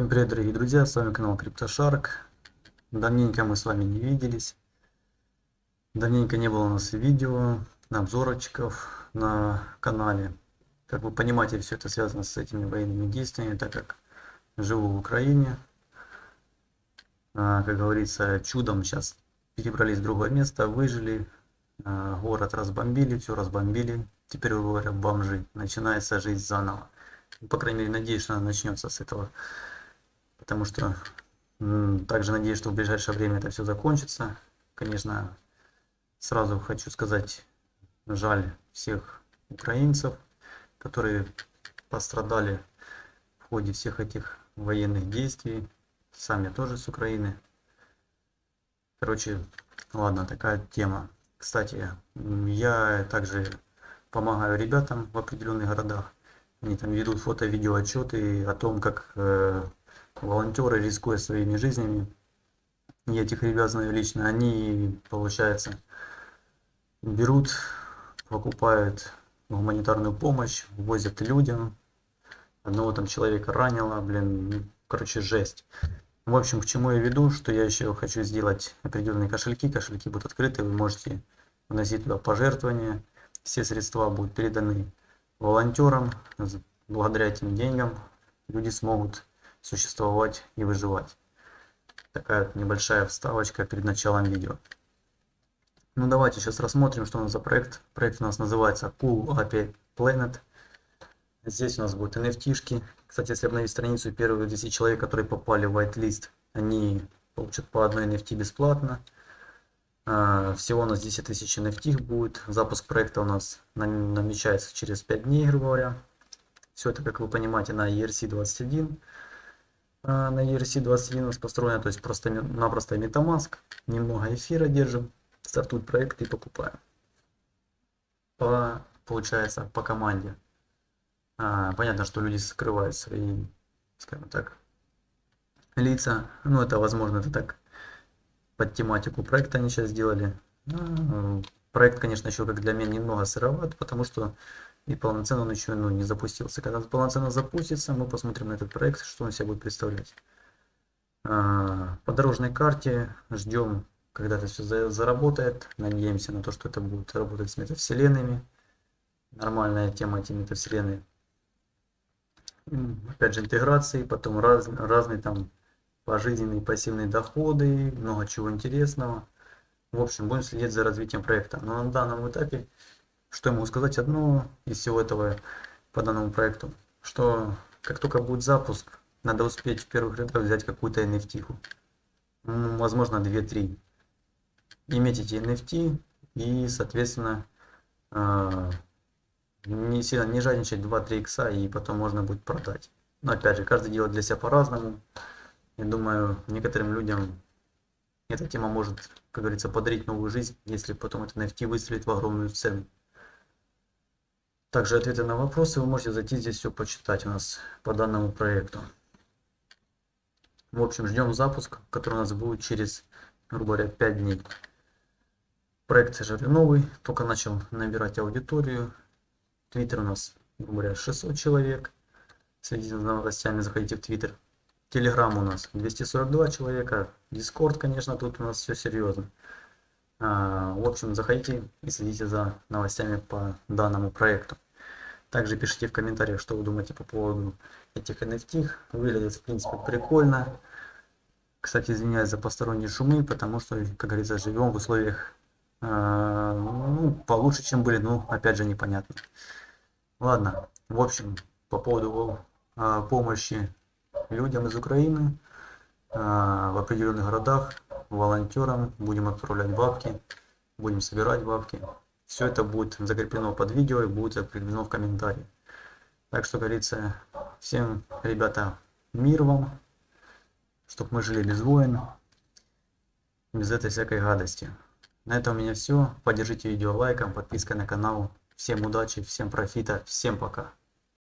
Всем привет, дорогие друзья, с вами канал CryptoShark. Давненько мы с вами не виделись. Давненько не было у нас видео, обзорочков на канале. Как вы понимаете, все это связано с этими военными действиями, так как живу в Украине. А, как говорится, чудом сейчас перебрались в другое место, выжили, а, город разбомбили, все разбомбили. Теперь, говоря, бомжи. Начинается жизнь заново. По крайней мере, надеюсь, что она начнется с этого потому что также надеюсь, что в ближайшее время это все закончится. Конечно, сразу хочу сказать, жаль всех украинцев, которые пострадали в ходе всех этих военных действий. Сам я тоже с Украины. Короче, ладно, такая тема. Кстати, я также помогаю ребятам в определенных городах. Они там ведут фото-видео отчеты о том, как э, волонтеры, рискуя своими жизнями, я этих ребят знаю лично, они, получается, берут, покупают гуманитарную помощь, возят людям. Одного там человека ранило, блин, ну, короче, жесть. В общем, к чему я веду, что я еще хочу сделать определенные кошельки. Кошельки будут открыты, вы можете вносить туда пожертвования. Все средства будут переданы волонтерам. Благодаря этим деньгам люди смогут существовать и выживать. Такая вот небольшая вставочка перед началом видео. Ну давайте сейчас рассмотрим, что у нас за проект. Проект у нас называется Cool API Planet. Здесь у нас будут NFT-шки. Кстати, если обновить страницу, первые 10 человек, которые попали в whitelist, они получат по одной NFT бесплатно. А, всего у нас 10 тысяч NFT будет. Запуск проекта у нас намечается через 5 дней, грубо говоря. Все это, как вы понимаете, на ERC-21. На ERC21 у нас построена, то есть просто-напросто MetaMask, немного эфира держим, стартует проект и покупаем. По, получается, по команде. А, понятно, что люди скрывают свои, скажем так, лица. Ну, это, возможно, это так под тематику проекта они сейчас сделали. А, проект, конечно, еще как для меня немного сыроват, потому что и полноценно он еще ну, не запустился. Когда он полноценно запустится, мы посмотрим на этот проект, что он себя будет представлять. А, по дорожной карте ждем, когда это все заработает. Надеемся на то, что это будет работать с метавселенными. Нормальная тема эти метавселенные. Опять же интеграции, потом раз, разные там пожизненные пассивные доходы, много чего интересного. В общем, будем следить за развитием проекта. Но на данном этапе что я могу сказать? Одно из всего этого по данному проекту, что как только будет запуск, надо успеть в первых рядах взять какую-то NFT. Ну, возможно, 2-3. Иметь эти NFT и, соответственно, а, не сильно не жадничать 2-3 икса и потом можно будет продать. Но опять же, каждый делает для себя по-разному. Я думаю, некоторым людям эта тема может, как говорится, подарить новую жизнь, если потом это NFT выстрелит в огромную цену. Также ответы на вопросы вы можете зайти здесь все почитать у нас по данному проекту. В общем, ждем запуск, который у нас будет через, грубо говоря, 5 дней. Проект же новый, только начал набирать аудиторию. Твиттер у нас, грубо говоря, 600 человек. Следите за новостями, заходите в Твиттер. Телеграм у нас 242 человека. Дискорд, конечно, тут у нас все серьезно. А, в общем, заходите и следите за новостями по данному проекту. Также пишите в комментариях, что вы думаете по поводу этих NFT. Выглядит, в принципе, прикольно. Кстати, извиняюсь за посторонние шумы, потому что, как говорится, живем в условиях э, ну, получше, чем были, но опять же непонятно. Ладно, в общем, по поводу э, помощи людям из Украины э, в определенных городах волонтерам, будем отправлять бабки, будем собирать бабки. Все это будет закреплено под видео и будет закреплено в комментарии. Так что, говорится, всем, ребята, мир вам, чтобы мы жили без войн, без этой всякой гадости. На этом у меня все. Поддержите видео лайком, подпиской на канал. Всем удачи, всем профита, всем пока.